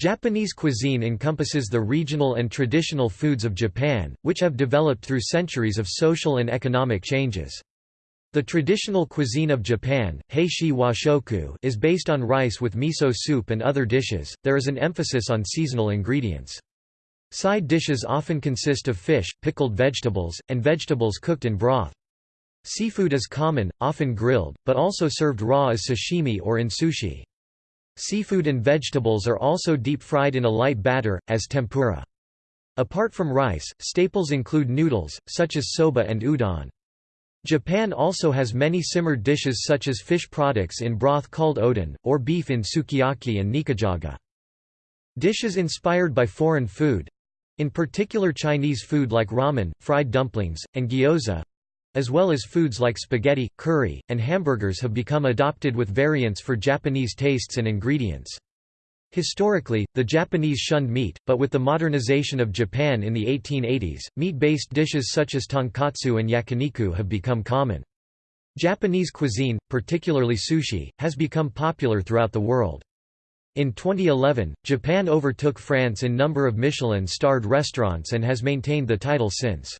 Japanese cuisine encompasses the regional and traditional foods of Japan, which have developed through centuries of social and economic changes. The traditional cuisine of Japan, heishi washoku, is based on rice with miso soup and other dishes. There is an emphasis on seasonal ingredients. Side dishes often consist of fish, pickled vegetables, and vegetables cooked in broth. Seafood is common, often grilled, but also served raw as sashimi or in sushi. Seafood and vegetables are also deep-fried in a light batter, as tempura. Apart from rice, staples include noodles, such as soba and udon. Japan also has many simmered dishes such as fish products in broth called oden, or beef in sukiyaki and nikujaga. Dishes inspired by foreign food—in particular Chinese food like ramen, fried dumplings, and gyoza, as well as foods like spaghetti, curry, and hamburgers have become adopted with variants for Japanese tastes and ingredients. Historically, the Japanese shunned meat, but with the modernization of Japan in the 1880s, meat-based dishes such as tonkatsu and yakiniku have become common. Japanese cuisine, particularly sushi, has become popular throughout the world. In 2011, Japan overtook France in number of Michelin-starred restaurants and has maintained the title since.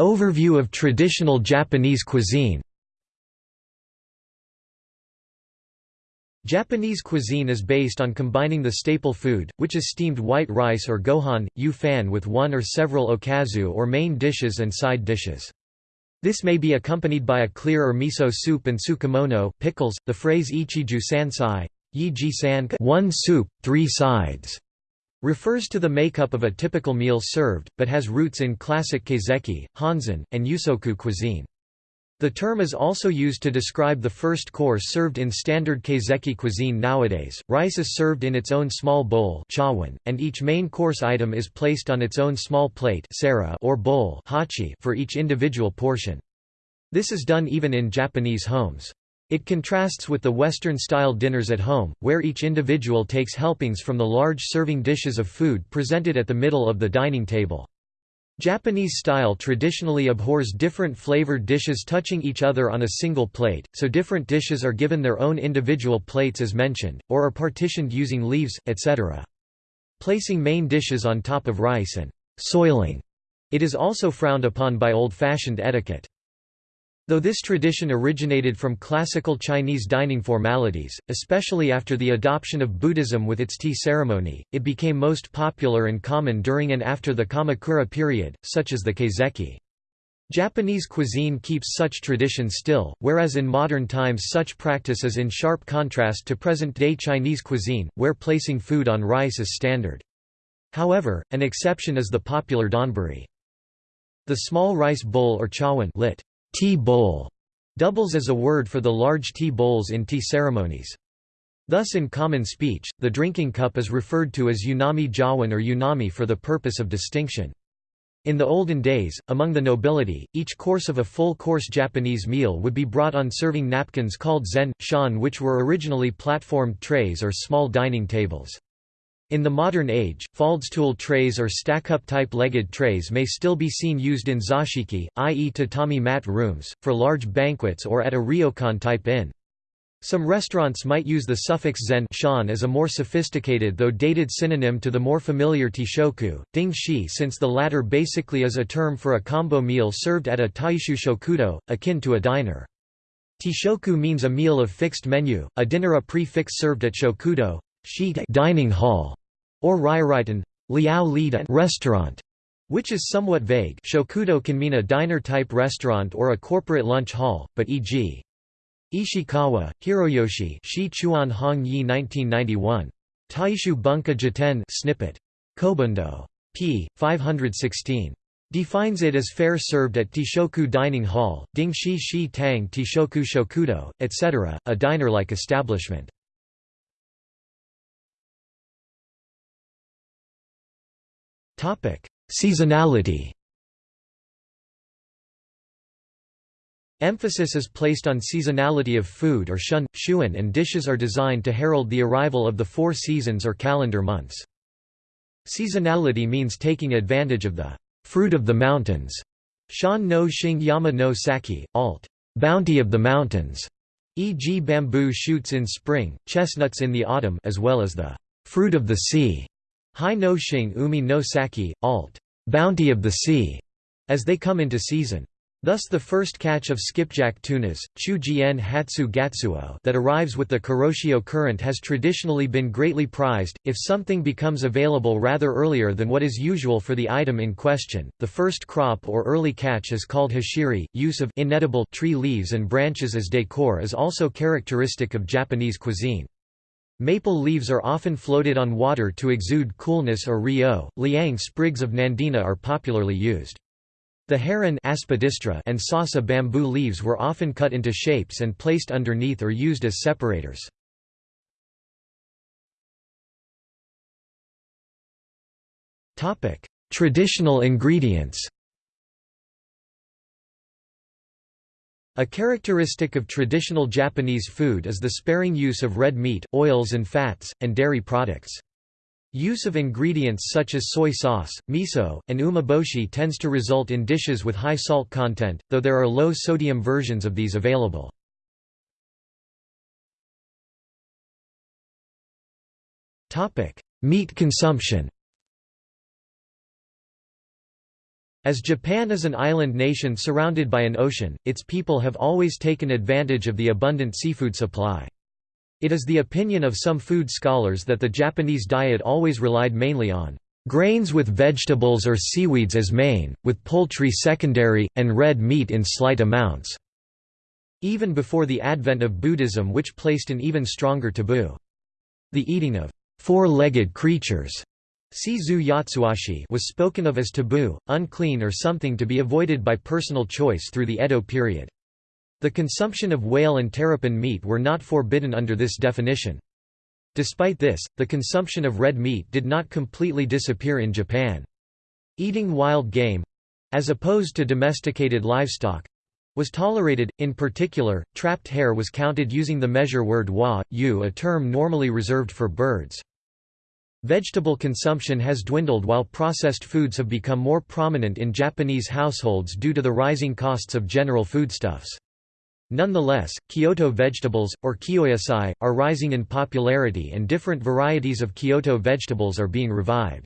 Overview of traditional Japanese cuisine Japanese cuisine is based on combining the staple food, which is steamed white rice or gohan, yu-fan with one or several okazu or main dishes and side dishes. This may be accompanied by a clear or miso soup and tsukemono pickles. The phrase ichiju sansai, san one soup, three sides, refers to the makeup of a typical meal served, but has roots in classic kaiseki, honzen, and yusoku cuisine. The term is also used to describe the first course served in standard kaiseki cuisine nowadays. Rice is served in its own small bowl and each main course item is placed on its own small plate or bowl for each individual portion. This is done even in Japanese homes. It contrasts with the Western-style dinners at home, where each individual takes helpings from the large serving dishes of food presented at the middle of the dining table. Japanese style traditionally abhors different flavored dishes touching each other on a single plate, so different dishes are given their own individual plates as mentioned, or are partitioned using leaves, etc. Placing main dishes on top of rice and soiling it is also frowned upon by old-fashioned etiquette. Though this tradition originated from classical Chinese dining formalities, especially after the adoption of Buddhism with its tea ceremony, it became most popular and common during and after the Kamakura period, such as the kaiseki. Japanese cuisine keeps such tradition still, whereas in modern times such practice is in sharp contrast to present-day Chinese cuisine, where placing food on rice is standard. However, an exception is the popular donburi. The small rice bowl or chawan lit. Tea bowl doubles as a word for the large tea bowls in tea ceremonies. Thus in common speech, the drinking cup is referred to as yunomi jawan or yunomi for the purpose of distinction. In the olden days, among the nobility, each course of a full-course Japanese meal would be brought on serving napkins called zen, shan which were originally platformed trays or small dining tables. In the modern age, faldstool trays or stack-up type legged trays may still be seen used in zashiki, i.e. tatami mat rooms, for large banquets or at a ryokan type inn. Some restaurants might use the suffix zen shan as a more sophisticated though dated synonym to the more familiar teishoku, ding shi since the latter basically is a term for a combo meal served at a taishu shokudo, akin to a diner. Teishoku means a meal of fixed menu, a dinner a prefix served at shokudo, dining hall, or Ryuritan liao restaurant, which is somewhat vague shokudo can mean a diner-type restaurant or a corporate lunch hall, but e.g. Ishikawa, Hiroyoshi Shi Chuan Hong Yi 1991. Taishu Bunka Jiten snippet. Kobundo. p. 516. Defines it as fare served at Teishoku Dining Hall, Dingshi Shi Tang Teishoku Shokudo, etc., a diner-like establishment. Seasonality Emphasis is placed on seasonality of food or shun, shuen and dishes are designed to herald the arrival of the four seasons or calendar months. Seasonality means taking advantage of the fruit of the mountains. Shan no shing Yama no Saki, alt. Bounty of the mountains, e.g. bamboo shoots in spring, chestnuts in the autumn as well as the fruit of the sea, hai no shing umi no saki, alt. bounty of the sea, as they come into season. Thus the first catch of skipjack tunas, Chujien Hatsu Gatsuo that arrives with the Kuroshio current has traditionally been greatly prized. If something becomes available rather earlier than what is usual for the item in question, the first crop or early catch is called hashiri. Use of inedible tree leaves and branches as decor is also characteristic of Japanese cuisine. Maple leaves are often floated on water to exude coolness or ryo. Liang sprigs of nandina are popularly used. The heron and sasa bamboo leaves were often cut into shapes and placed underneath or used as separators. Traditional ingredients A characteristic of traditional Japanese food is the sparing use of red meat, oils and fats, and dairy products. Use of ingredients such as soy sauce, miso, and umeboshi tends to result in dishes with high salt content, though there are low-sodium versions of these available. Meat consumption As Japan is an island nation surrounded by an ocean, its people have always taken advantage of the abundant seafood supply. It is the opinion of some food scholars that the Japanese diet always relied mainly on grains with vegetables or seaweeds as main, with poultry secondary, and red meat in slight amounts." Even before the advent of Buddhism which placed an even stronger taboo. The eating of four-legged creatures was spoken of as taboo, unclean or something to be avoided by personal choice through the Edo period. The consumption of whale and terrapin meat were not forbidden under this definition. Despite this, the consumption of red meat did not completely disappear in Japan. Eating wild game—as opposed to domesticated livestock—was tolerated, in particular, trapped hare was counted using the measure word wa, u a term normally reserved for birds. Vegetable consumption has dwindled while processed foods have become more prominent in Japanese households due to the rising costs of general foodstuffs. Nonetheless, Kyoto vegetables, or kyoyasai, are rising in popularity and different varieties of Kyoto vegetables are being revived.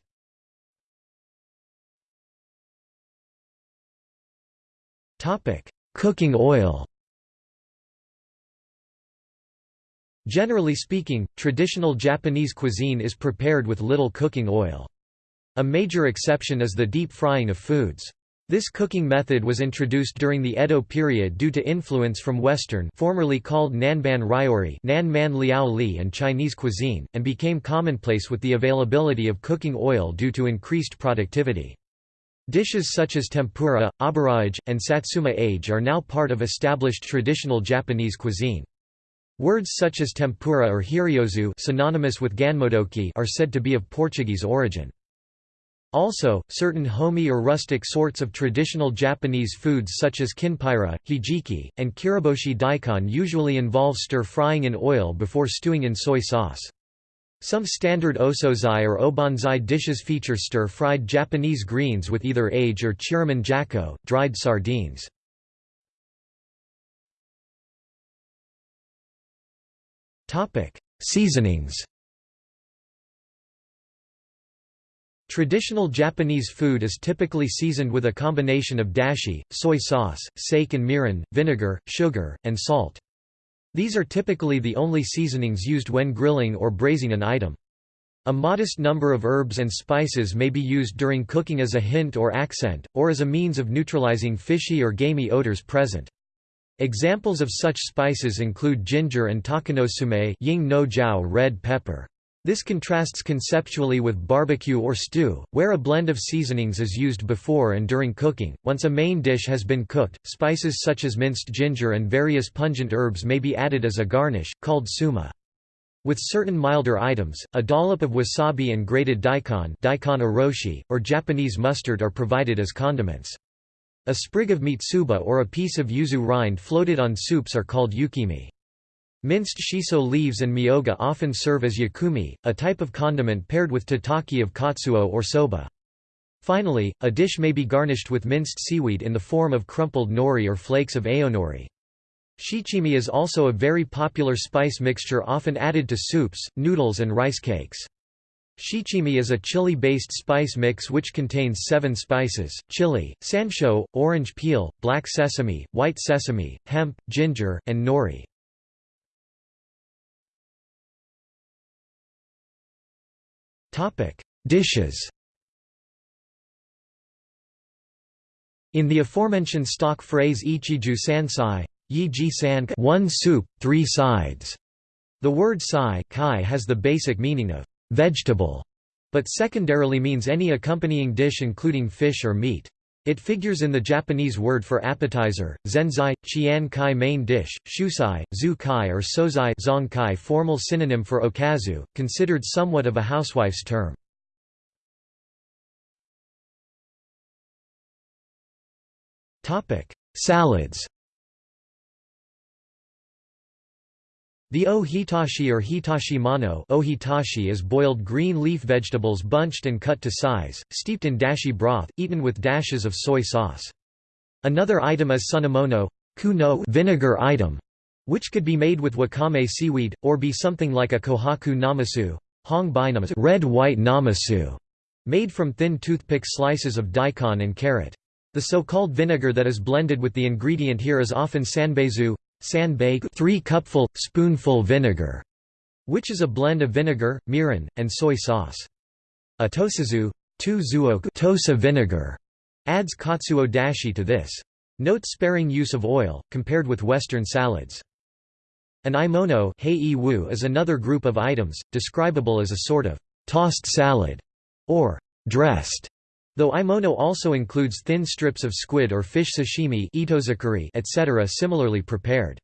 Cooking oil Generally speaking, traditional Japanese cuisine is prepared with little cooking oil. A major exception is the deep frying of foods. This cooking method was introduced during the Edo period due to influence from Western formerly called Nanban Ryori Nanman Liao Li and Chinese cuisine, and became commonplace with the availability of cooking oil due to increased productivity. Dishes such as tempura, aburaage, and satsuma age are now part of established traditional Japanese cuisine. Words such as tempura or hiryozu synonymous with ganmodoki are said to be of Portuguese origin. Also, certain homey or rustic sorts of traditional Japanese foods such as kinpira, hijiki, and kiriboshi daikon usually involve stir-frying in oil before stewing in soy sauce. Some standard osozai or obanzai dishes feature stir-fried Japanese greens with either age or chirimen jako, dried sardines. Seasonings Traditional Japanese food is typically seasoned with a combination of dashi, soy sauce, sake and mirin, vinegar, sugar, and salt. These are typically the only seasonings used when grilling or braising an item. A modest number of herbs and spices may be used during cooking as a hint or accent, or as a means of neutralizing fishy or gamey odors present. Examples of such spices include ginger and takanotsume ying no jiao red pepper. This contrasts conceptually with barbecue or stew, where a blend of seasonings is used before and during cooking. Once a main dish has been cooked, spices such as minced ginger and various pungent herbs may be added as a garnish, called tsuma. With certain milder items, a dollop of wasabi and grated daikon, daikon oroshi, or Japanese mustard are provided as condiments. A sprig of mitsuba or a piece of yuzu rind floated on soups are called yukimi. Minced shiso leaves and myoga often serve as yakumi, a type of condiment paired with tataki of katsuo or soba. Finally, a dish may be garnished with minced seaweed in the form of crumpled nori or flakes of aonori. Shichimi is also a very popular spice mixture often added to soups, noodles and rice cakes. Shichimi is a chili-based spice mix which contains seven spices, chili, sansho, orange peel, black sesame, white sesame, hemp, ginger, and nori. Dishes In the aforementioned stock phrase Ichiju sansai, Yi ji san one soup, three sides, the word sai has the basic meaning of vegetable, but secondarily means any accompanying dish including fish or meat. It figures in the Japanese word for appetizer, zensai, qian kai main dish, shusai, zu kai or sozai zong kai formal synonym for okazu, considered somewhat of a housewife's term. Salads The o hitashi or hitashi mano ohitashi is boiled green leaf vegetables bunched and cut to size, steeped in dashi broth, eaten with dashes of soy sauce. Another item is sunomono kuno vinegar item, which could be made with wakame seaweed, or be something like a kohaku namasu red-white namasu, made from thin toothpick slices of daikon and carrot. The so-called vinegar that is blended with the ingredient here is often sanbaizu, san 3 cupful, spoonful vinegar, which is a blend of vinegar, mirin, and soy sauce. A tosazu 2 zuoku tosa vinegar adds katsuo dashi to this. Note sparing use of oil, compared with Western salads. An imono is another group of items, describable as a sort of tossed salad or dressed Though imono also includes thin strips of squid or fish sashimi etc. similarly prepared.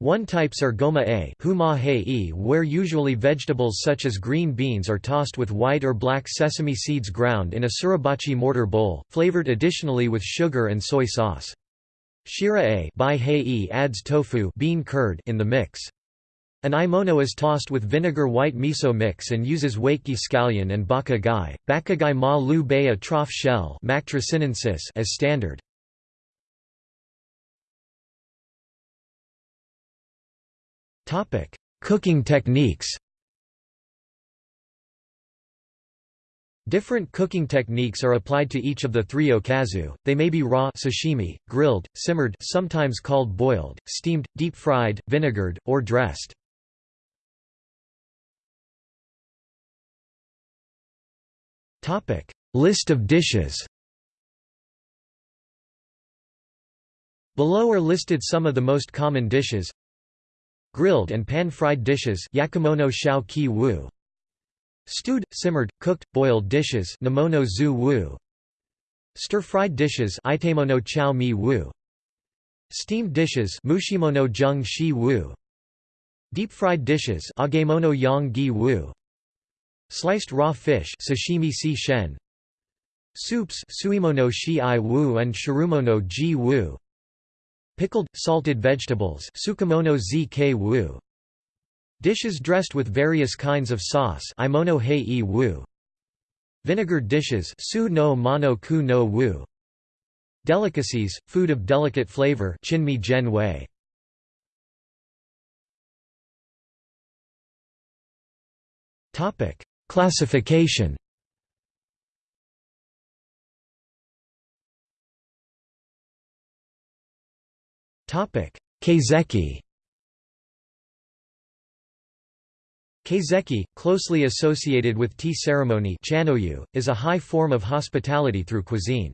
One types are goma a where usually vegetables such as green beans are tossed with white or black sesame seeds ground in a suribachi mortar bowl, flavored additionally with sugar and soy sauce. Shira a adds tofu bean curd in the mix. An imono is tossed with vinegar white miso mix and uses wakki scallion and baka gai, bakagai ma lu bea trough shell as standard. Cooking techniques Different cooking techniques are applied to each of the three okazu. They may be raw sashimi, grilled, simmered, sometimes called boiled, steamed, deep-fried, vinegared, or dressed. Topic: List of dishes. Below are listed some of the most common dishes. Grilled and pan-fried dishes yakimonō shao ki wu. Stewed, simmered, cooked, boiled dishes nimono zu wu. Stir-fried dishes itemono chao mi wu. Steamed dishes mushimono jung shi wu. Deep-fried dishes agemono yang gi wu. Sliced raw fish sashimi si shen. Soups suimono shi i wu and shirumono ji wu. Pickled, salted vegetables sukamono zk wu. Dishes dressed with various kinds of sauce imono hei wu. Vinegared dishes su no mono ku no wu. Delicacies, food of delicate flavor chinmi gen wei. Topic Classification Kaiseki Kaiseki, closely associated with tea ceremony is a high form of hospitality through cuisine.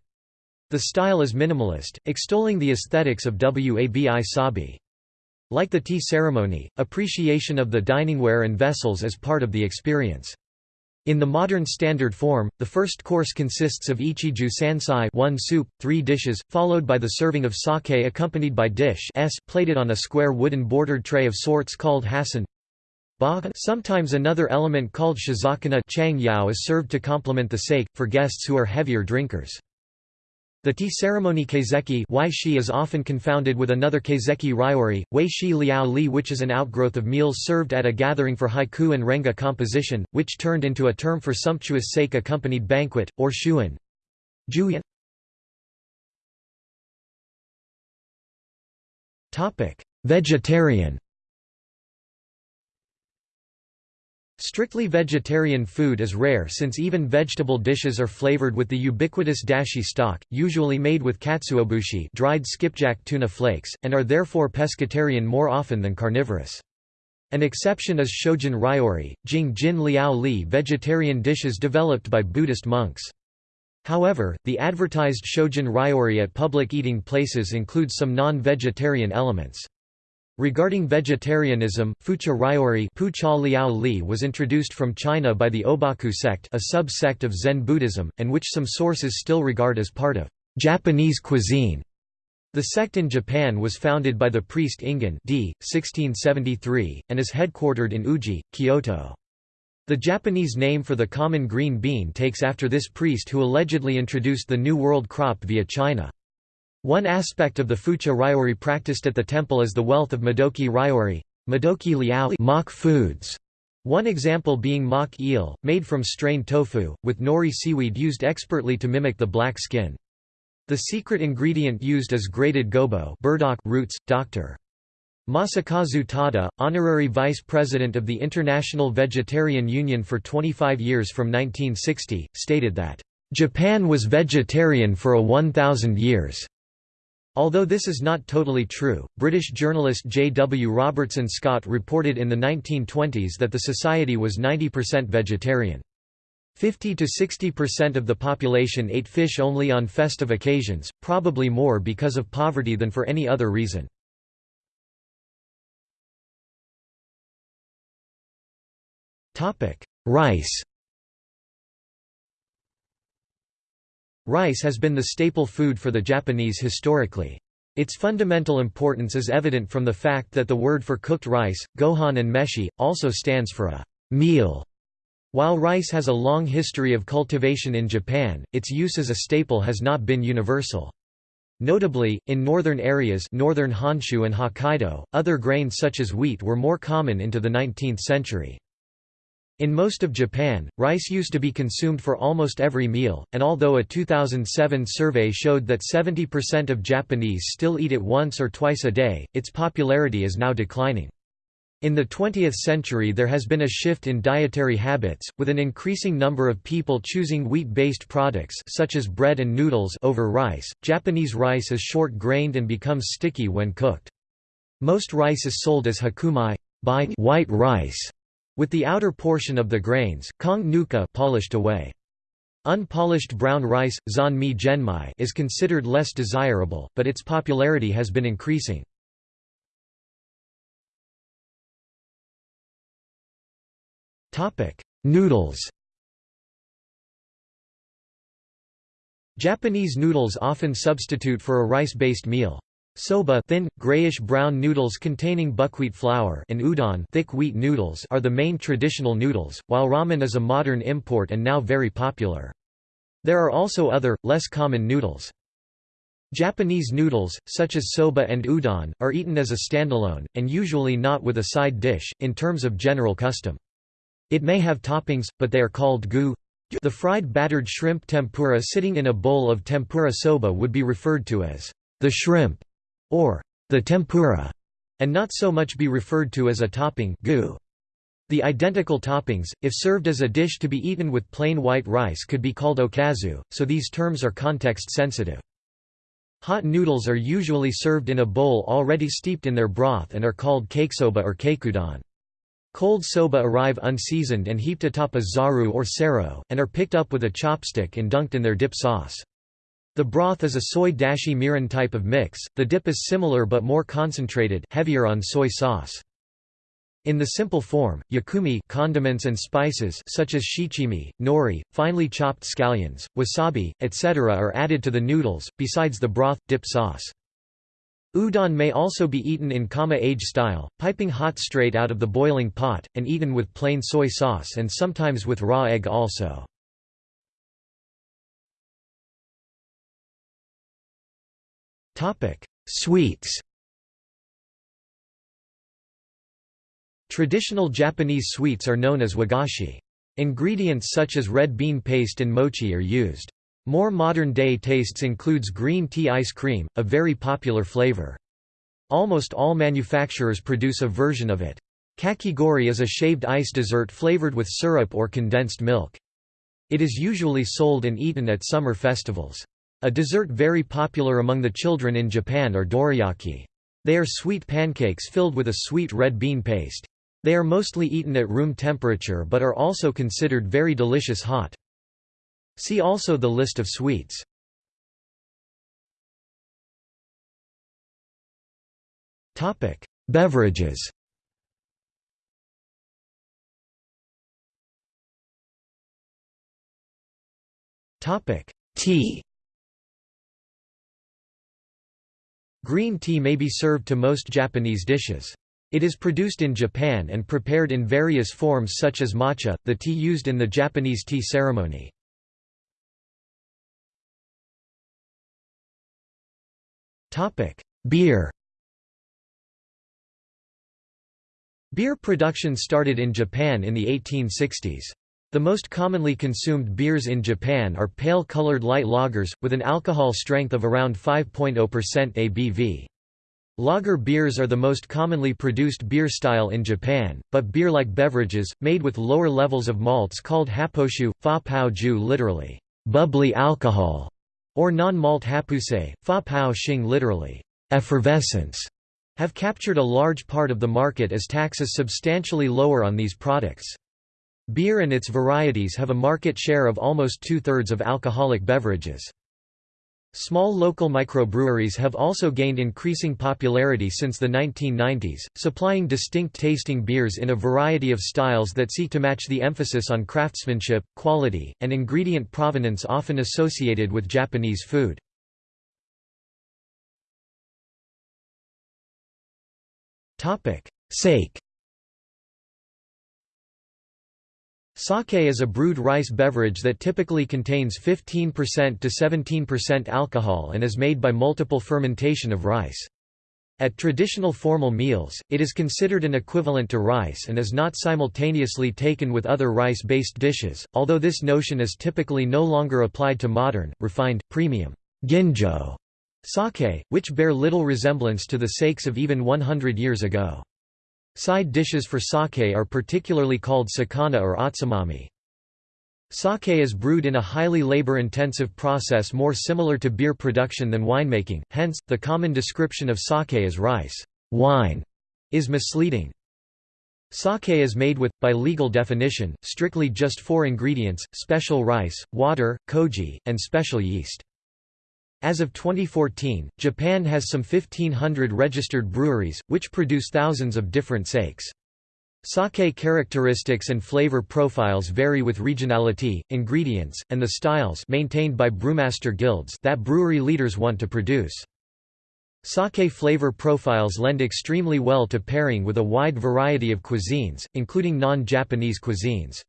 The style is minimalist, extolling the aesthetics of Wabi Sabi. Like the tea ceremony, appreciation of the diningware and vessels is part of the experience. In the modern standard form, the first course consists of ichiju sansai one soup, three dishes, followed by the serving of sake accompanied by dish s plated on a square wooden bordered tray of sorts called hassun. Sometimes another element called shizakana is served to complement the sake, for guests who are heavier drinkers. The tea ceremony kaiseki is often confounded with another kaiseki ryori, wei shi liao li which is an outgrowth of meals served at a gathering for haiku and renga composition, which turned into a term for sumptuous sake-accompanied banquet, or shuin. Vegetarian Strictly vegetarian food is rare since even vegetable dishes are flavored with the ubiquitous dashi stock, usually made with katsuobushi dried skipjack tuna flakes, and are therefore pescatarian more often than carnivorous. An exception is shojin ryori, jing jin liao li vegetarian dishes developed by Buddhist monks. However, the advertised shojin ryori at public eating places includes some non-vegetarian elements. Regarding vegetarianism, Fucha Ryori Liao Li was introduced from China by the Obaku sect a sub-sect of Zen Buddhism, and which some sources still regard as part of Japanese cuisine. The sect in Japan was founded by the priest Ingen d. 1673, and is headquartered in Uji, Kyoto. The Japanese name for the common green bean takes after this priest who allegedly introduced the New World crop via China. One aspect of the Fucha Ryori practiced at the temple is the wealth of Modoki Ryori Madoki liao mock foods. One example being mock eel, made from strained tofu, with nori seaweed used expertly to mimic the black skin. The secret ingredient used is grated gobo burdock roots. Dr. Masakazu Tada, honorary vice president of the International Vegetarian Union for 25 years from 1960, stated that, "...Japan was vegetarian for a 1,000 years." Although this is not totally true, British journalist J. W. Robertson Scott reported in the 1920s that the society was 90% vegetarian. 50 to 60% of the population ate fish only on festive occasions, probably more because of poverty than for any other reason. Rice Rice has been the staple food for the Japanese historically. Its fundamental importance is evident from the fact that the word for cooked rice, gohan and meshi, also stands for a meal. While rice has a long history of cultivation in Japan, its use as a staple has not been universal. Notably, in northern areas northern Honshu and Hokkaido, other grains such as wheat were more common into the 19th century. In most of Japan, rice used to be consumed for almost every meal, and although a 2007 survey showed that 70% of Japanese still eat it once or twice a day, its popularity is now declining. In the 20th century there has been a shift in dietary habits, with an increasing number of people choosing wheat-based products such as bread and noodles over rice. Japanese rice is short-grained and becomes sticky when cooked. Most rice is sold as hakumai white rice, with the outer portion of the grains, kong nuka polished away. Unpolished brown rice, zan mi genmai is considered less desirable, but its popularity has been increasing. Topic: Noodles Japanese noodles often substitute for a rice-based meal. Soba thin, grayish-brown noodles containing buckwheat flour and udon thick wheat noodles are the main traditional noodles, while ramen is a modern import and now very popular. There are also other, less common noodles. Japanese noodles, such as soba and udon, are eaten as a standalone, and usually not with a side dish, in terms of general custom. It may have toppings, but they are called gu. The fried battered shrimp tempura sitting in a bowl of tempura soba would be referred to as the shrimp or the tempura, and not so much be referred to as a topping gu. The identical toppings, if served as a dish to be eaten with plain white rice could be called okazu, so these terms are context sensitive. Hot noodles are usually served in a bowl already steeped in their broth and are called kakesoba or kakudon. Cold soba arrive unseasoned and heaped atop a zaru or seiro, and are picked up with a chopstick and dunked in their dip sauce. The broth is a soy dashi mirin type of mix, the dip is similar but more concentrated heavier on soy sauce. In the simple form, yakumi condiments and spices such as shichimi, nori, finely chopped scallions, wasabi, etc. are added to the noodles, besides the broth, dip sauce. Udon may also be eaten in kama-age style, piping hot straight out of the boiling pot, and eaten with plain soy sauce and sometimes with raw egg also. Sweets Traditional Japanese sweets are known as wagashi. Ingredients such as red bean paste and mochi are used. More modern-day tastes includes green tea ice cream, a very popular flavor. Almost all manufacturers produce a version of it. Kakigori is a shaved ice dessert flavored with syrup or condensed milk. It is usually sold and eaten at summer festivals. A dessert very popular among the children in Japan are dorayaki. They are sweet pancakes filled with a sweet red bean paste. They are mostly eaten at room temperature but are also considered very delicious hot. See also the list of sweets. Beverages Tea Green tea may be served to most Japanese dishes. It is produced in Japan and prepared in various forms such as matcha, the tea used in the Japanese tea ceremony. Beer Beer production started in Japan in the 1860s. The most commonly consumed beers in Japan are pale-colored light lagers, with an alcohol strength of around 5.0% ABV. Lager beers are the most commonly produced beer style in Japan, but beer-like beverages, made with lower levels of malts called happoshu, fa pao ju literally, bubbly alcohol, or non-malt hapuse, fa pao shing literally, effervescence, have captured a large part of the market as taxes substantially lower on these products. Beer and its varieties have a market share of almost two-thirds of alcoholic beverages. Small local microbreweries have also gained increasing popularity since the 1990s, supplying distinct tasting beers in a variety of styles that seek to match the emphasis on craftsmanship, quality, and ingredient provenance often associated with Japanese food. Sake Sake is a brewed rice beverage that typically contains 15% to 17% alcohol and is made by multiple fermentation of rice. At traditional formal meals, it is considered an equivalent to rice and is not simultaneously taken with other rice-based dishes, although this notion is typically no longer applied to modern, refined, premium ginjo sake, which bear little resemblance to the sakes of even 100 years ago. Side dishes for sake are particularly called sakana or otsumami. Sake is brewed in a highly labor-intensive process more similar to beer production than winemaking, hence, the common description of sake as rice wine is misleading. Sake is made with, by legal definition, strictly just four ingredients, special rice, water, koji, and special yeast. As of 2014, Japan has some 1,500 registered breweries, which produce thousands of different sakes. Sake characteristics and flavor profiles vary with regionality, ingredients, and the styles maintained by brewmaster guilds that brewery leaders want to produce. Sake flavor profiles lend extremely well to pairing with a wide variety of cuisines, including non-Japanese cuisines.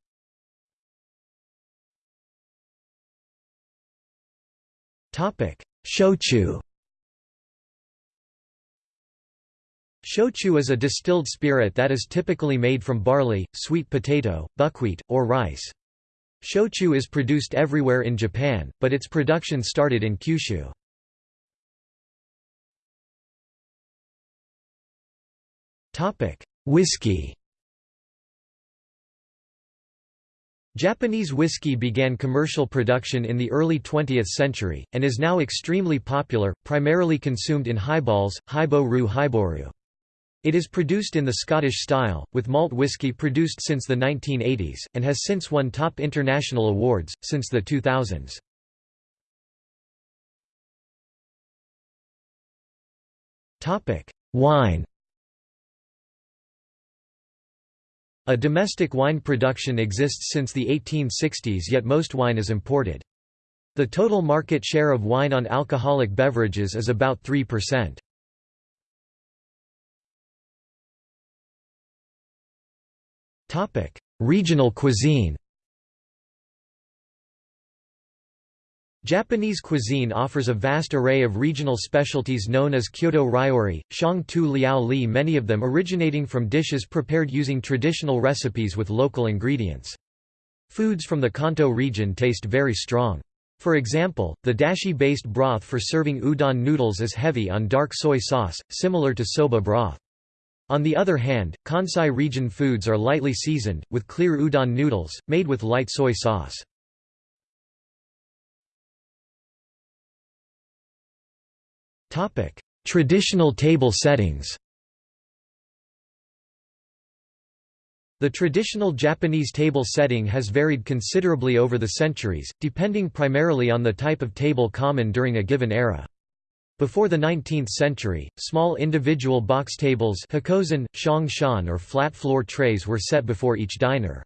Shochu Shochu is a distilled spirit that is typically made from barley, sweet potato, buckwheat, or rice. Shochu is produced everywhere in Japan, but its production started in Kyushu. Whiskey Japanese whiskey began commercial production in the early 20th century, and is now extremely popular, primarily consumed in highballs, hibo-ru hiboru. It is produced in the Scottish style, with malt whisky produced since the 1980s, and has since won top international awards, since the 2000s. Wine A domestic wine production exists since the 1860s yet most wine is imported. The total market share of wine on alcoholic beverages is about 3%. Regional cuisine Japanese cuisine offers a vast array of regional specialties known as Kyoto Ryori, Shang Tu Liao Li many of them originating from dishes prepared using traditional recipes with local ingredients. Foods from the Kanto region taste very strong. For example, the dashi-based broth for serving udon noodles is heavy on dark soy sauce, similar to soba broth. On the other hand, Kansai region foods are lightly seasoned, with clear udon noodles, made with light soy sauce. Traditional table settings The traditional Japanese table setting has varied considerably over the centuries, depending primarily on the type of table common during a given era. Before the 19th century, small individual box tables or flat floor trays were set before each diner.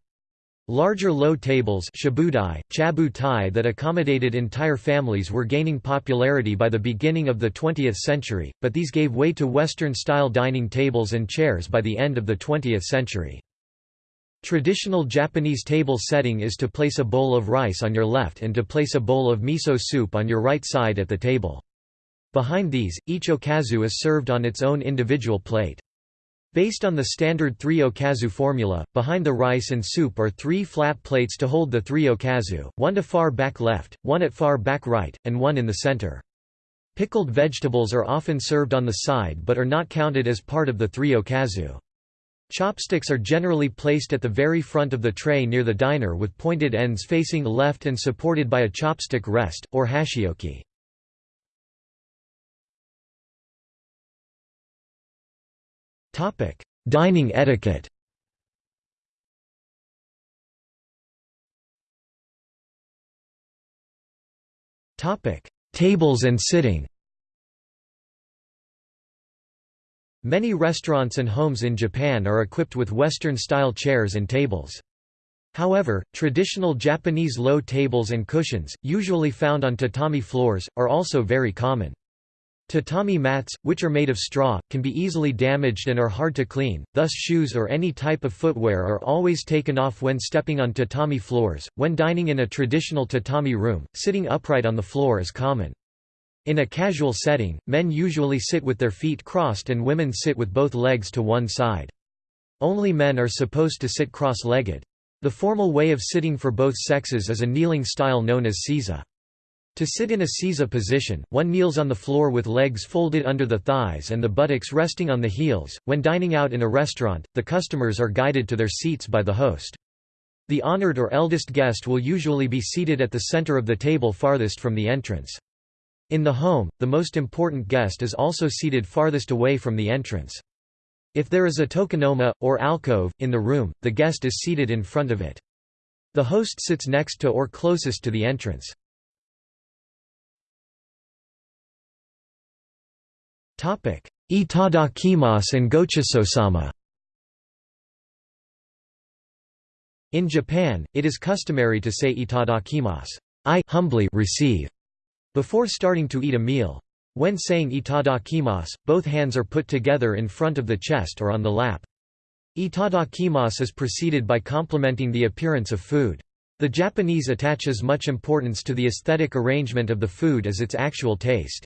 Larger low tables shabudai, chabutai that accommodated entire families were gaining popularity by the beginning of the 20th century, but these gave way to Western-style dining tables and chairs by the end of the 20th century. Traditional Japanese table setting is to place a bowl of rice on your left and to place a bowl of miso soup on your right side at the table. Behind these, each okazu is served on its own individual plate. Based on the standard three okazu formula, behind the rice and soup are three flat plates to hold the three okazu, one to far back left, one at far back right, and one in the center. Pickled vegetables are often served on the side but are not counted as part of the three okazu. Chopsticks are generally placed at the very front of the tray near the diner with pointed ends facing left and supported by a chopstick rest, or hashioki. Topic: Dining etiquette. Topic: Tables and sitting. Many restaurants and homes in Japan are equipped with Western-style chairs and tables. However, traditional Japanese low tables and cushions, usually found on tatami floors, are also very common. Tatami mats, which are made of straw, can be easily damaged and are hard to clean, thus shoes or any type of footwear are always taken off when stepping on tatami floors. When dining in a traditional tatami room, sitting upright on the floor is common. In a casual setting, men usually sit with their feet crossed and women sit with both legs to one side. Only men are supposed to sit cross-legged. The formal way of sitting for both sexes is a kneeling style known as seiza. To sit in a seiza position, one kneels on the floor with legs folded under the thighs and the buttocks resting on the heels. When dining out in a restaurant, the customers are guided to their seats by the host. The honored or eldest guest will usually be seated at the center of the table farthest from the entrance. In the home, the most important guest is also seated farthest away from the entrance. If there is a tokonoma, or alcove, in the room, the guest is seated in front of it. The host sits next to or closest to the entrance. Itadakimasu and gochisousama In Japan, it is customary to say itadakimasu I humbly receive, before starting to eat a meal. When saying itadakimasu, both hands are put together in front of the chest or on the lap. Itadakimasu is preceded by complimenting the appearance of food. The Japanese attaches much importance to the aesthetic arrangement of the food as its actual taste.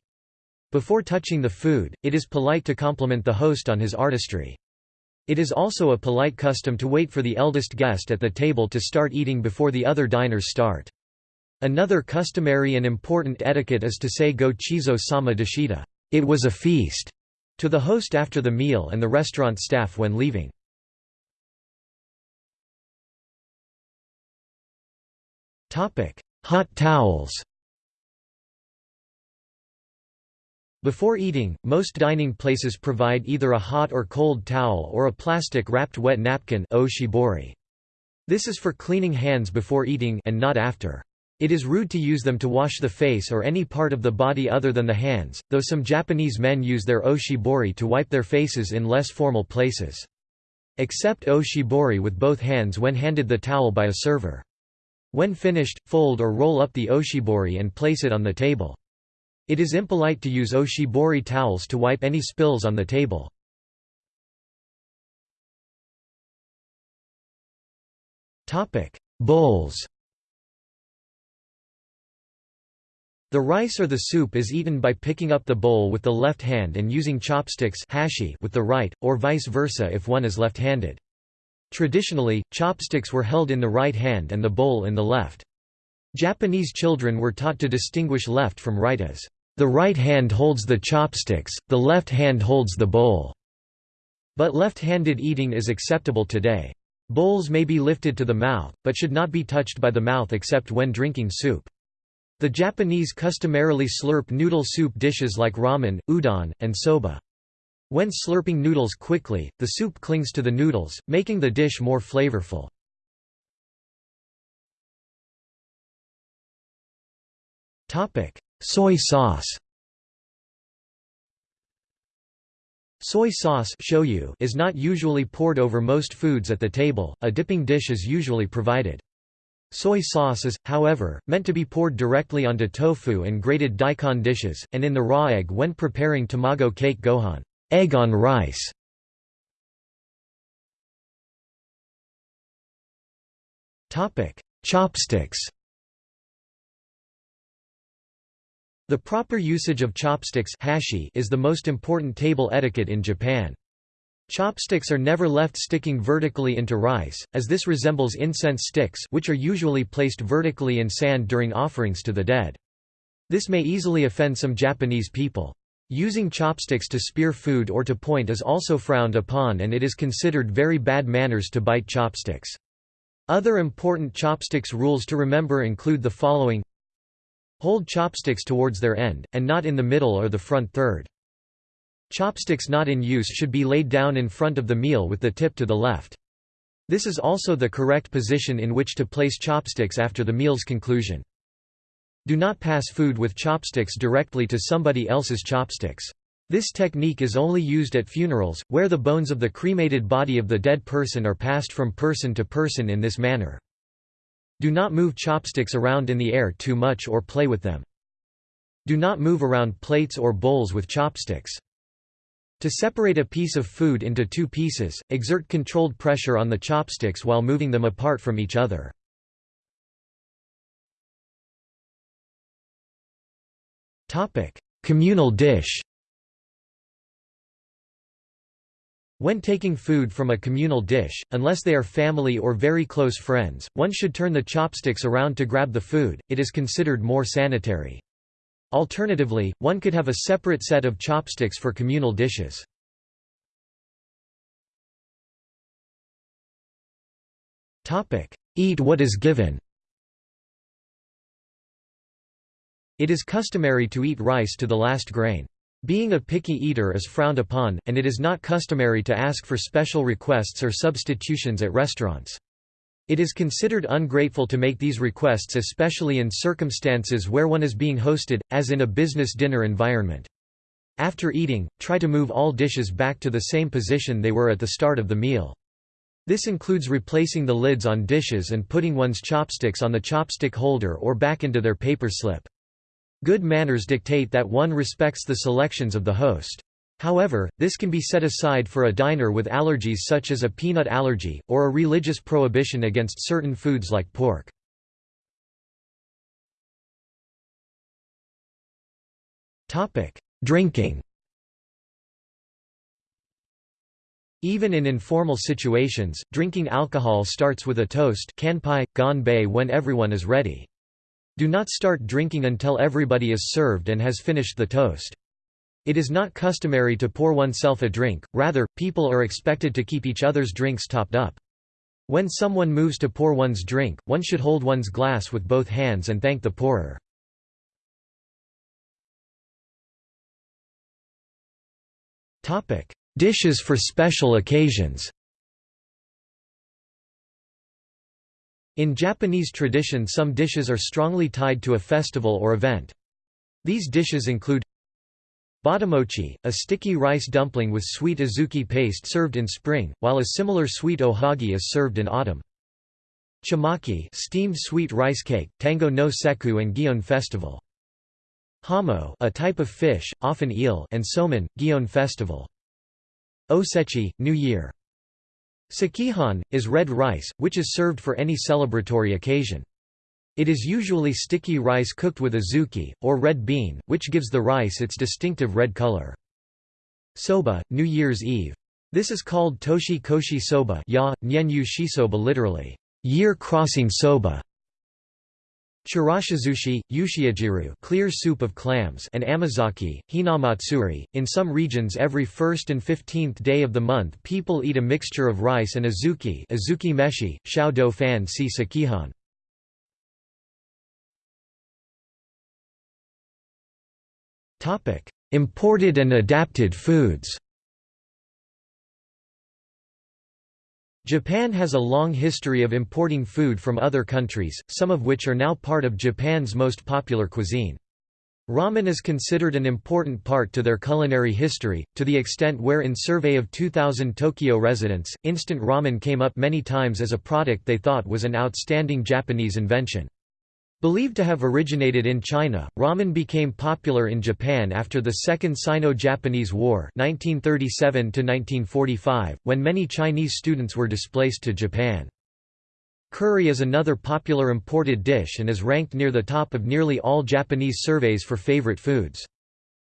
Before touching the food, it is polite to compliment the host on his artistry. It is also a polite custom to wait for the eldest guest at the table to start eating before the other diners start. Another customary and important etiquette is to say go chizo sama deshita it was a feast, to the host after the meal and the restaurant staff when leaving. Hot towels Before eating, most dining places provide either a hot or cold towel or a plastic-wrapped wet napkin. This is for cleaning hands before eating and not after. It is rude to use them to wash the face or any part of the body other than the hands, though some Japanese men use their oshibori to wipe their faces in less formal places. Accept oshibori with both hands when handed the towel by a server. When finished, fold or roll up the oshibori and place it on the table. It is impolite to use oshibori towels to wipe any spills on the table. Bowls The rice or the soup is eaten by picking up the bowl with the left hand and using chopsticks hashi with the right, or vice versa if one is left-handed. Traditionally, chopsticks were held in the right hand and the bowl in the left. Japanese children were taught to distinguish left from right as, "...the right hand holds the chopsticks, the left hand holds the bowl." But left-handed eating is acceptable today. Bowls may be lifted to the mouth, but should not be touched by the mouth except when drinking soup. The Japanese customarily slurp noodle soup dishes like ramen, udon, and soba. When slurping noodles quickly, the soup clings to the noodles, making the dish more flavorful. Soy sauce Soy sauce shoyu is not usually poured over most foods at the table, a dipping dish is usually provided. Soy sauce is, however, meant to be poured directly onto tofu and grated daikon dishes, and in the raw egg when preparing tamago kake gohan egg on rice". Chopsticks The proper usage of chopsticks hashi is the most important table etiquette in Japan. Chopsticks are never left sticking vertically into rice, as this resembles incense sticks which are usually placed vertically in sand during offerings to the dead. This may easily offend some Japanese people. Using chopsticks to spear food or to point is also frowned upon and it is considered very bad manners to bite chopsticks. Other important chopsticks rules to remember include the following Hold chopsticks towards their end, and not in the middle or the front third. Chopsticks not in use should be laid down in front of the meal with the tip to the left. This is also the correct position in which to place chopsticks after the meal's conclusion. Do not pass food with chopsticks directly to somebody else's chopsticks. This technique is only used at funerals, where the bones of the cremated body of the dead person are passed from person to person in this manner. Do not move chopsticks around in the air too much or play with them. Do not move around plates or bowls with chopsticks. To separate a piece of food into two pieces, exert controlled pressure on the chopsticks while moving them apart from each other. Communal dish When taking food from a communal dish, unless they are family or very close friends, one should turn the chopsticks around to grab the food, it is considered more sanitary. Alternatively, one could have a separate set of chopsticks for communal dishes. Eat what is given It is customary to eat rice to the last grain. Being a picky eater is frowned upon, and it is not customary to ask for special requests or substitutions at restaurants. It is considered ungrateful to make these requests especially in circumstances where one is being hosted, as in a business dinner environment. After eating, try to move all dishes back to the same position they were at the start of the meal. This includes replacing the lids on dishes and putting one's chopsticks on the chopstick holder or back into their paper slip. Good manners dictate that one respects the selections of the host. However, this can be set aside for a diner with allergies such as a peanut allergy, or a religious prohibition against certain foods like pork. Drinking Even in informal situations, drinking alcohol starts with a toast kanpai, when everyone is ready. Do not start drinking until everybody is served and has finished the toast. It is not customary to pour oneself a drink, rather, people are expected to keep each other's drinks topped up. When someone moves to pour one's drink, one should hold one's glass with both hands and thank the pourer. Dishes for special occasions In Japanese tradition some dishes are strongly tied to a festival or event. These dishes include Botamochi, a sticky rice dumpling with sweet azuki paste served in spring, while a similar sweet ohagi is served in autumn. Chimaki steamed sweet rice cake, Tango no Sekku and Gion festival. Hamo a type of fish, often eel and somen, Gion festival. Osechi, New Year. Sekihan, is red rice, which is served for any celebratory occasion. It is usually sticky rice cooked with azuki, or red bean, which gives the rice its distinctive red color. Soba, New Year's Eve. This is called toshi koshi soba ya, shisoba literally, year-crossing soba. Chirashizushi, ushiojiru clear soup of clams and amazake, hinamatsuri. In some regions every 1st and 15th day of the month people eat a mixture of rice and azuki azuki meshi, xiao fan si sekihan. Imported and adapted foods Japan has a long history of importing food from other countries, some of which are now part of Japan's most popular cuisine. Ramen is considered an important part to their culinary history, to the extent where in survey of 2,000 Tokyo residents, instant ramen came up many times as a product they thought was an outstanding Japanese invention. Believed to have originated in China, ramen became popular in Japan after the Second Sino-Japanese War 1937 when many Chinese students were displaced to Japan. Curry is another popular imported dish and is ranked near the top of nearly all Japanese surveys for favorite foods.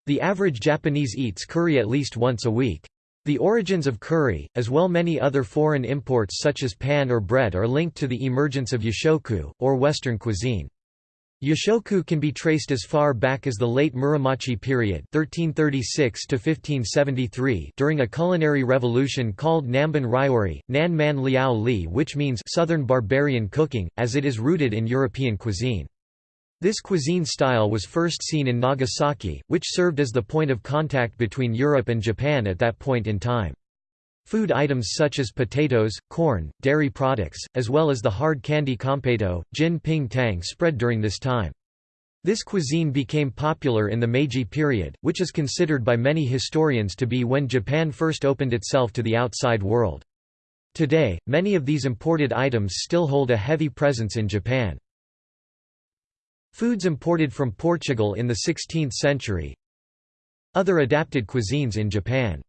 The average Japanese eats curry at least once a week. The origins of curry, as well many other foreign imports such as pan or bread are linked to the emergence of yoshoku, or Western cuisine. Yoshoku can be traced as far back as the late Muromachi period 1336 to 1573 during a culinary revolution called Namban Ryori, Nan Man Liao Li which means southern barbarian cooking, as it is rooted in European cuisine. This cuisine style was first seen in Nagasaki, which served as the point of contact between Europe and Japan at that point in time. Food items such as potatoes, corn, dairy products, as well as the hard candy kompeto, jin ping tang spread during this time. This cuisine became popular in the Meiji period, which is considered by many historians to be when Japan first opened itself to the outside world. Today, many of these imported items still hold a heavy presence in Japan. Foods imported from Portugal in the 16th century Other adapted cuisines in Japan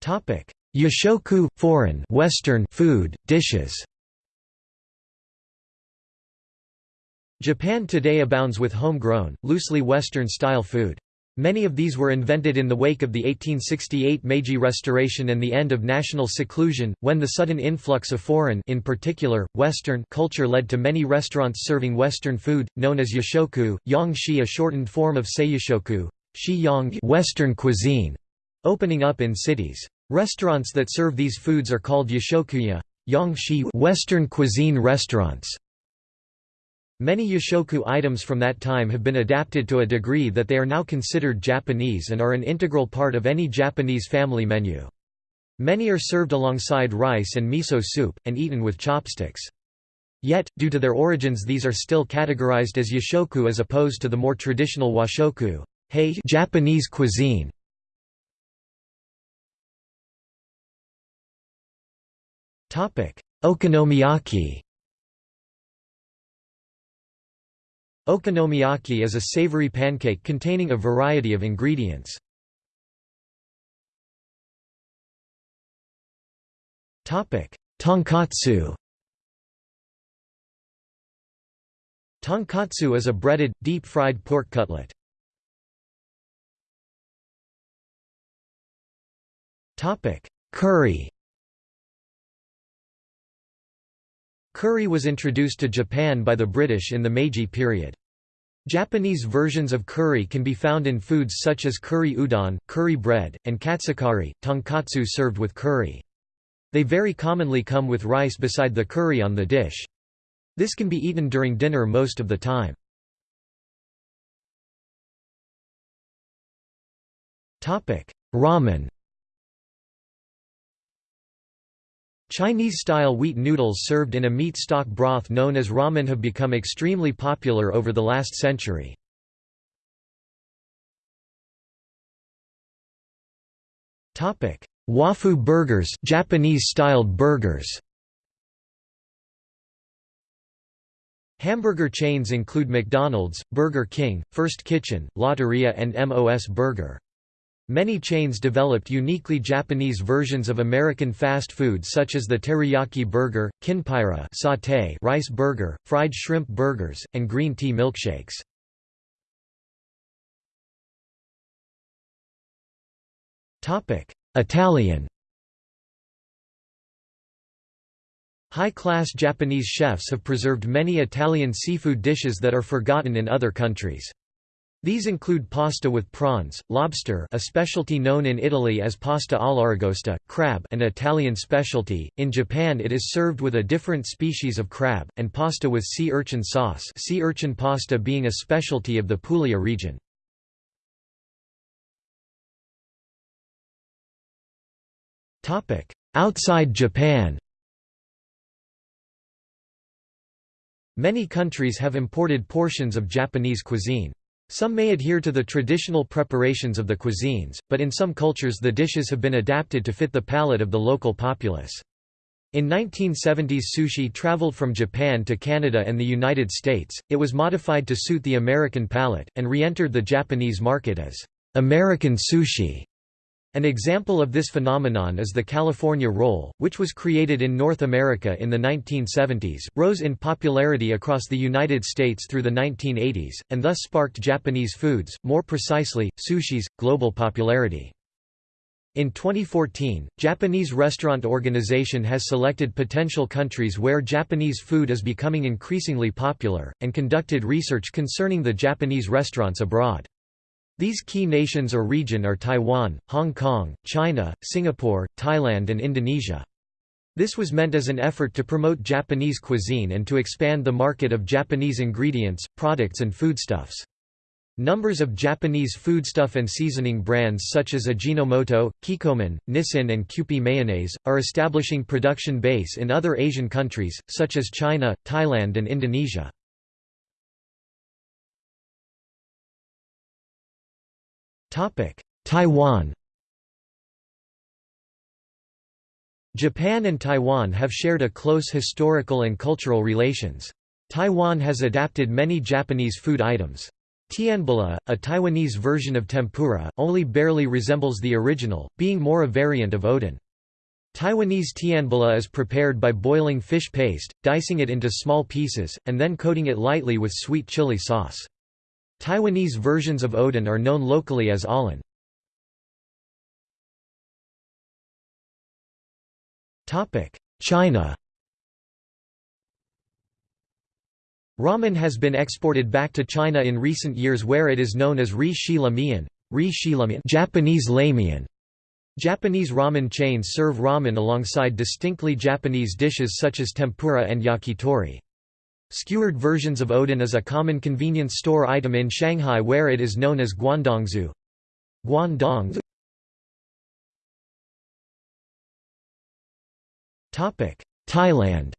Topic: Yoshoku foreign Western food dishes. Japan today abounds with homegrown, loosely Western-style food. Many of these were invented in the wake of the 1868 Meiji Restoration and the end of national seclusion, when the sudden influx of foreign in particular, Western culture led to many restaurants serving Western food, known as yoshoku, yang shi a shortened form of seiyoshoku, shi yang Western cuisine, opening up in cities. Restaurants that serve these foods are called yoshokuya Yangshi Western cuisine restaurants. Many yoshoku items from that time have been adapted to a degree that they are now considered Japanese and are an integral part of any Japanese family menu. Many are served alongside rice and miso soup, and eaten with chopsticks. Yet, due to their origins these are still categorized as yoshoku as opposed to the more traditional washoku Japanese cuisine. Okonomiyaki Okonomiyaki is a savory pancake containing a variety of ingredients. Tonkatsu Tonkatsu is a breaded, deep-fried pork cutlet. Curry Curry was introduced to Japan by the British in the Meiji period. Japanese versions of curry can be found in foods such as curry udon, curry bread, and katsukari, tonkatsu served with curry. They very commonly come with rice beside the curry on the dish. This can be eaten during dinner most of the time. Ramen Chinese-style wheat noodles served in a meat stock broth known as ramen have become extremely popular over the last century. Wafu burgers Japanese-styled burgers Hamburger chains include McDonald's, Burger King, First Kitchen, Lotteria and MOS Burger. Many chains developed uniquely Japanese versions of American fast food such as the teriyaki burger, kinpira sauté rice burger, fried shrimp burgers, and green tea milkshakes. Italian High-class Japanese chefs have preserved many Italian seafood dishes that are forgotten in other countries. These include pasta with prawns, lobster a specialty known in Italy as pasta all'aragosta, crab an Italian specialty, in Japan it is served with a different species of crab, and pasta with sea urchin sauce sea urchin pasta being a specialty of the Puglia region. Outside Japan Many countries have imported portions of Japanese cuisine. Some may adhere to the traditional preparations of the cuisines, but in some cultures the dishes have been adapted to fit the palate of the local populace. In 1970s sushi traveled from Japan to Canada and the United States, it was modified to suit the American palate, and re-entered the Japanese market as American sushi. An example of this phenomenon is the California roll, which was created in North America in the 1970s, rose in popularity across the United States through the 1980s, and thus sparked Japanese foods, more precisely, sushi's, global popularity. In 2014, Japanese Restaurant Organization has selected potential countries where Japanese food is becoming increasingly popular, and conducted research concerning the Japanese restaurants abroad. These key nations or region are Taiwan, Hong Kong, China, Singapore, Thailand and Indonesia. This was meant as an effort to promote Japanese cuisine and to expand the market of Japanese ingredients, products and foodstuffs. Numbers of Japanese foodstuff and seasoning brands such as Ajinomoto, Kikkoman, Nissin and Kewpie Mayonnaise, are establishing production base in other Asian countries, such as China, Thailand and Indonesia. Taiwan Japan and Taiwan have shared a close historical and cultural relations. Taiwan has adapted many Japanese food items. Tianbula, a Taiwanese version of tempura, only barely resembles the original, being more a variant of oden. Taiwanese tianbula is prepared by boiling fish paste, dicing it into small pieces, and then coating it lightly with sweet chili sauce. Taiwanese versions of oden are known locally as alan. China Ramen has been exported back to China in recent years where it is known as ri shi la mian, Japanese lamian. Japanese ramen chains serve ramen alongside distinctly Japanese dishes such as tempura and yakitori. Skewered versions of oden is a common convenience store item in Shanghai where it is known as guandongzu. Guandongzu Thailand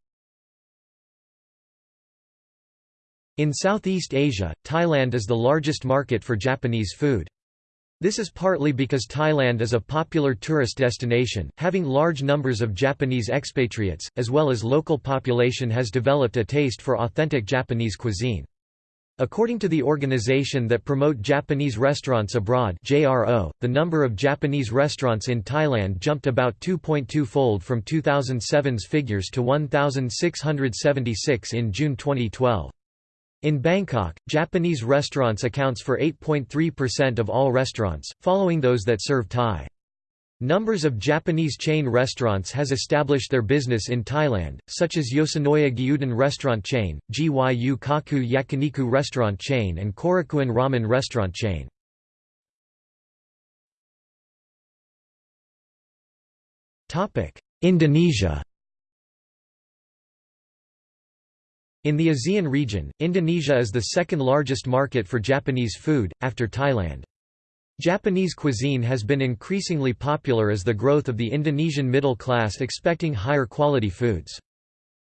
In Southeast Asia, Thailand is the largest market for Japanese food. This is partly because Thailand is a popular tourist destination, having large numbers of Japanese expatriates, as well as local population has developed a taste for authentic Japanese cuisine. According to the organization that promote Japanese restaurants abroad JRO, the number of Japanese restaurants in Thailand jumped about 2.2-fold from 2007's figures to 1,676 in June 2012. In Bangkok, Japanese restaurants accounts for 8.3% of all restaurants, following those that serve Thai. Numbers of Japanese chain restaurants has established their business in Thailand, such as Yoshinoya Gyudon restaurant chain, Gyu Kaku Yakiniku restaurant chain and Korakuen ramen restaurant chain. Indonesia In the ASEAN region, Indonesia is the second largest market for Japanese food, after Thailand. Japanese cuisine has been increasingly popular as the growth of the Indonesian middle class expecting higher quality foods.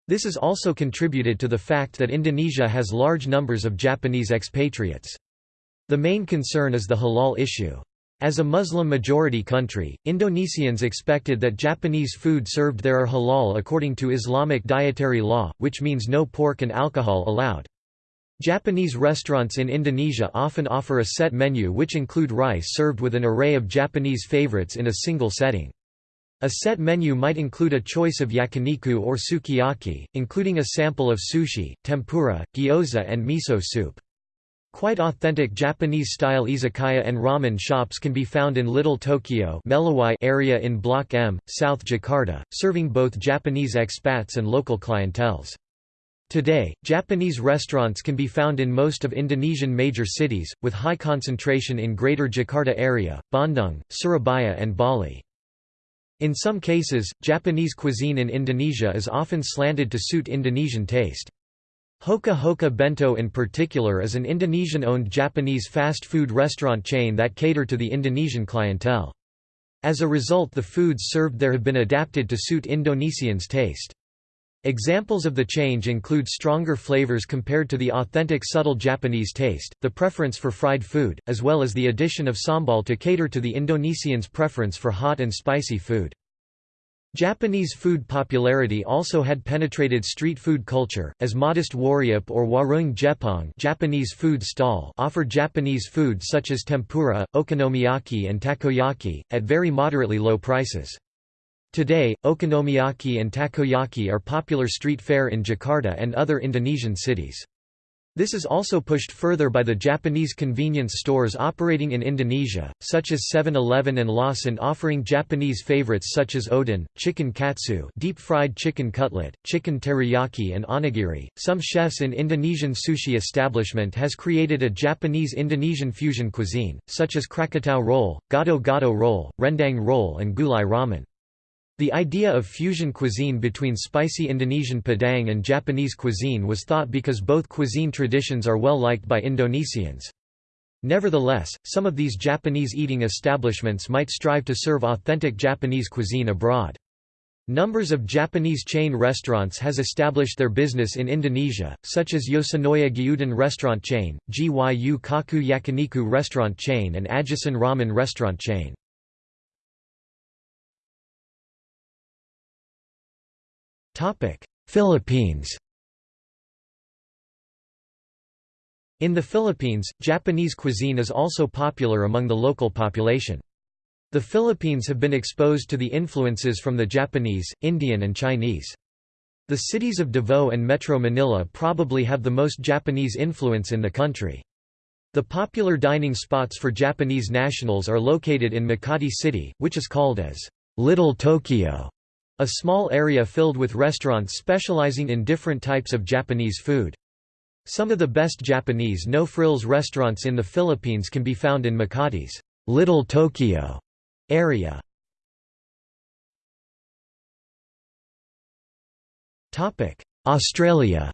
This has also contributed to the fact that Indonesia has large numbers of Japanese expatriates. The main concern is the halal issue. As a Muslim-majority country, Indonesians expected that Japanese food served there are halal according to Islamic dietary law, which means no pork and alcohol allowed. Japanese restaurants in Indonesia often offer a set menu which include rice served with an array of Japanese favorites in a single setting. A set menu might include a choice of yakiniku or sukiyaki, including a sample of sushi, tempura, gyoza and miso soup. Quite authentic Japanese-style izakaya and ramen shops can be found in Little Tokyo area in Block M, South Jakarta, serving both Japanese expats and local clienteles. Today, Japanese restaurants can be found in most of Indonesian major cities, with high concentration in Greater Jakarta area, Bandung, Surabaya and Bali. In some cases, Japanese cuisine in Indonesia is often slanted to suit Indonesian taste. Hoka Hoka Bento in particular is an Indonesian-owned Japanese fast food restaurant chain that cater to the Indonesian clientele. As a result the foods served there have been adapted to suit Indonesians' taste. Examples of the change include stronger flavors compared to the authentic subtle Japanese taste, the preference for fried food, as well as the addition of sambal to cater to the Indonesians' preference for hot and spicy food. Japanese food popularity also had penetrated street food culture, as modest warjep or warung jepang Japanese food stall offered Japanese food such as tempura, okonomiyaki and takoyaki, at very moderately low prices. Today, okonomiyaki and takoyaki are popular street fare in Jakarta and other Indonesian cities. This is also pushed further by the Japanese convenience stores operating in Indonesia, such as 7-Eleven and Lawson offering Japanese favorites such as oden, chicken katsu, deep-fried chicken cutlet, chicken teriyaki and onigiri. Some chefs in Indonesian sushi establishment has created a Japanese-Indonesian fusion cuisine, such as Krakatau roll, gado-gado roll, rendang roll and gulai ramen. The idea of fusion cuisine between spicy Indonesian Padang and Japanese cuisine was thought because both cuisine traditions are well liked by Indonesians. Nevertheless, some of these Japanese eating establishments might strive to serve authentic Japanese cuisine abroad. Numbers of Japanese chain restaurants has established their business in Indonesia, such as Yoshinoya Gyudon restaurant chain, Gyu Kaku Yakiniku restaurant chain and Ajisen Ramen restaurant chain. Philippines In the Philippines, Japanese cuisine is also popular among the local population. The Philippines have been exposed to the influences from the Japanese, Indian and Chinese. The cities of Davao and Metro Manila probably have the most Japanese influence in the country. The popular dining spots for Japanese nationals are located in Makati City, which is called as Little Tokyo. A small area filled with restaurants specializing in different types of Japanese food. Some of the best Japanese no-frills restaurants in the Philippines can be found in Makati's Little Tokyo area. Australia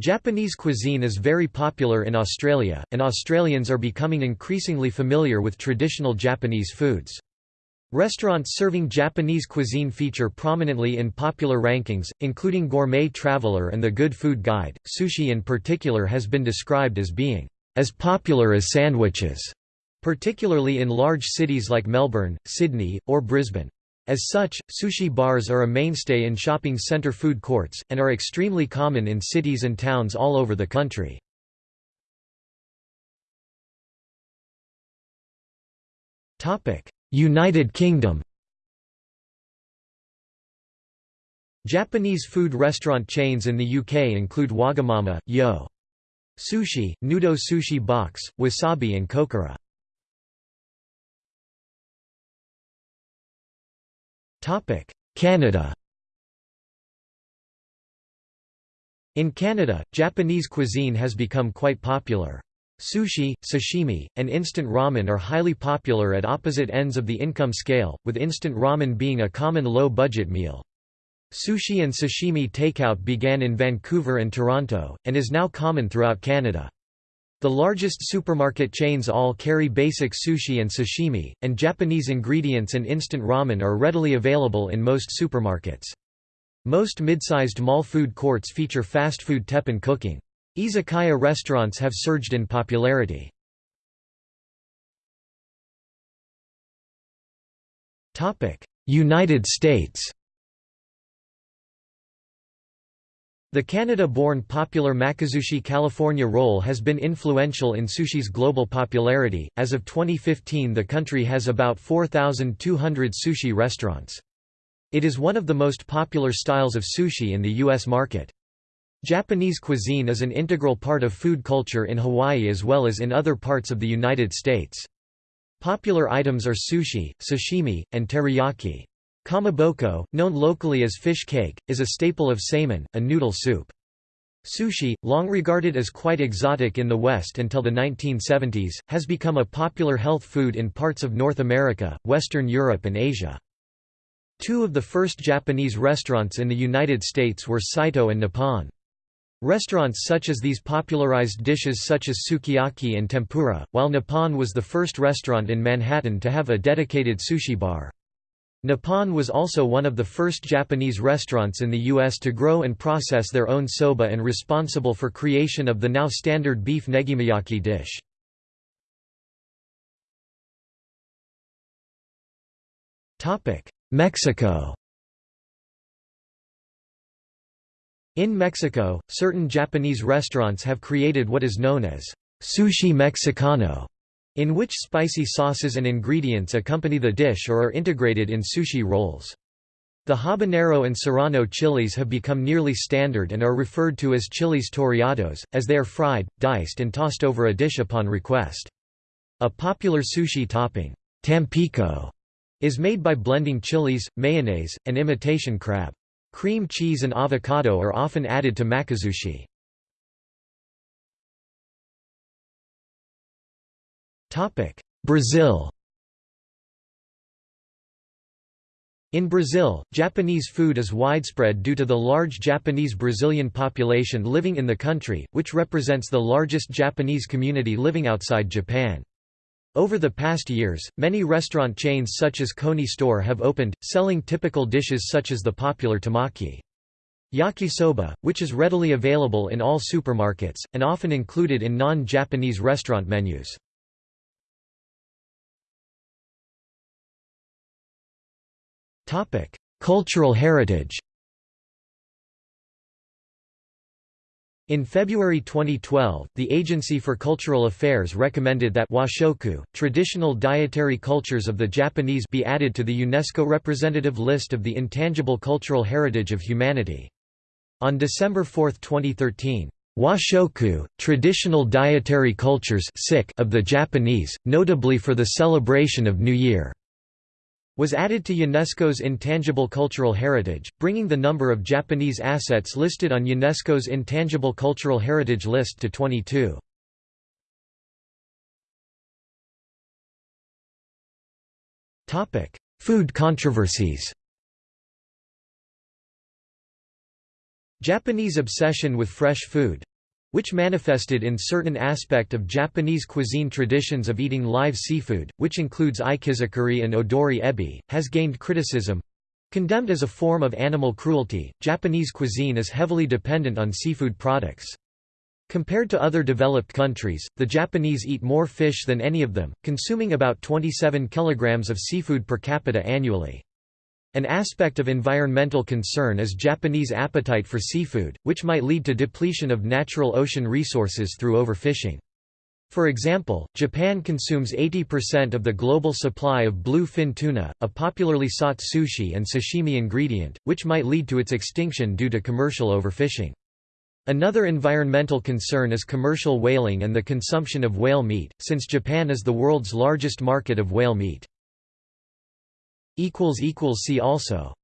Japanese cuisine is very popular in Australia, and Australians are becoming increasingly familiar with traditional Japanese foods. Restaurants serving Japanese cuisine feature prominently in popular rankings, including Gourmet Traveler and The Good Food Guide. Sushi in particular has been described as being as popular as sandwiches, particularly in large cities like Melbourne, Sydney, or Brisbane. As such, sushi bars are a mainstay in shopping centre food courts, and are extremely common in cities and towns all over the country. United Kingdom Japanese food restaurant chains in the UK include Wagamama, Yo! Sushi, Nudo Sushi Box, Wasabi and Kokura. Canada In Canada, Japanese cuisine has become quite popular. Sushi, sashimi, and instant ramen are highly popular at opposite ends of the income scale, with instant ramen being a common low-budget meal. Sushi and sashimi takeout began in Vancouver and Toronto, and is now common throughout Canada. The largest supermarket chains all carry basic sushi and sashimi, and Japanese ingredients and instant ramen are readily available in most supermarkets. Most mid-sized mall food courts feature fast food teppan cooking. Izakaya restaurants have surged in popularity. United States The Canada-born popular Makizushi California roll has been influential in sushi's global popularity. As of 2015, the country has about 4,200 sushi restaurants. It is one of the most popular styles of sushi in the U.S. market. Japanese cuisine is an integral part of food culture in Hawaii as well as in other parts of the United States. Popular items are sushi, sashimi, and teriyaki. Kamaboko, known locally as fish cake, is a staple of saimin, a noodle soup. Sushi, long regarded as quite exotic in the West until the 1970s, has become a popular health food in parts of North America, Western Europe and Asia. Two of the first Japanese restaurants in the United States were Saito and Nippon. Restaurants such as these popularized dishes such as sukiyaki and tempura, while Nippon was the first restaurant in Manhattan to have a dedicated sushi bar. Nippon was also one of the first Japanese restaurants in the U.S. to grow and process their own soba and responsible for creation of the now standard beef negimayaki dish. Mexico In Mexico, certain Japanese restaurants have created what is known as sushi mexicano, in which spicy sauces and ingredients accompany the dish or are integrated in sushi rolls. The habanero and serrano chilies have become nearly standard and are referred to as chilies toreados, as they are fried, diced and tossed over a dish upon request. A popular sushi topping, Tampico, is made by blending chilies, mayonnaise, and imitation crab. Cream cheese and avocado are often added to makizushi. Brazil In Brazil, Japanese food is widespread due to the large Japanese Brazilian population living in the country, which represents the largest Japanese community living outside Japan. Over the past years, many restaurant chains such as Koni Store have opened, selling typical dishes such as the popular temaki. Yakisoba, which is readily available in all supermarkets, and often included in non-Japanese restaurant menus. Cultural heritage In February 2012, the Agency for Cultural Affairs recommended that washoku, traditional dietary cultures of the Japanese be added to the UNESCO representative list of the intangible cultural heritage of humanity. On December 4, 2013, Washoku, traditional dietary cultures of the Japanese, notably for the celebration of New Year was added to UNESCO's Intangible Cultural Heritage, bringing the number of Japanese assets listed on UNESCO's Intangible Cultural Heritage list to 22. Food controversies Japanese obsession with fresh food which manifested in certain aspect of Japanese cuisine traditions of eating live seafood, which includes ikizakuri and odori ebi, has gained criticism. Condemned as a form of animal cruelty, Japanese cuisine is heavily dependent on seafood products. Compared to other developed countries, the Japanese eat more fish than any of them, consuming about 27 kilograms of seafood per capita annually. An aspect of environmental concern is Japanese appetite for seafood, which might lead to depletion of natural ocean resources through overfishing. For example, Japan consumes 80% of the global supply of bluefin tuna, a popularly sought sushi and sashimi ingredient, which might lead to its extinction due to commercial overfishing. Another environmental concern is commercial whaling and the consumption of whale meat, since Japan is the world's largest market of whale meat. See also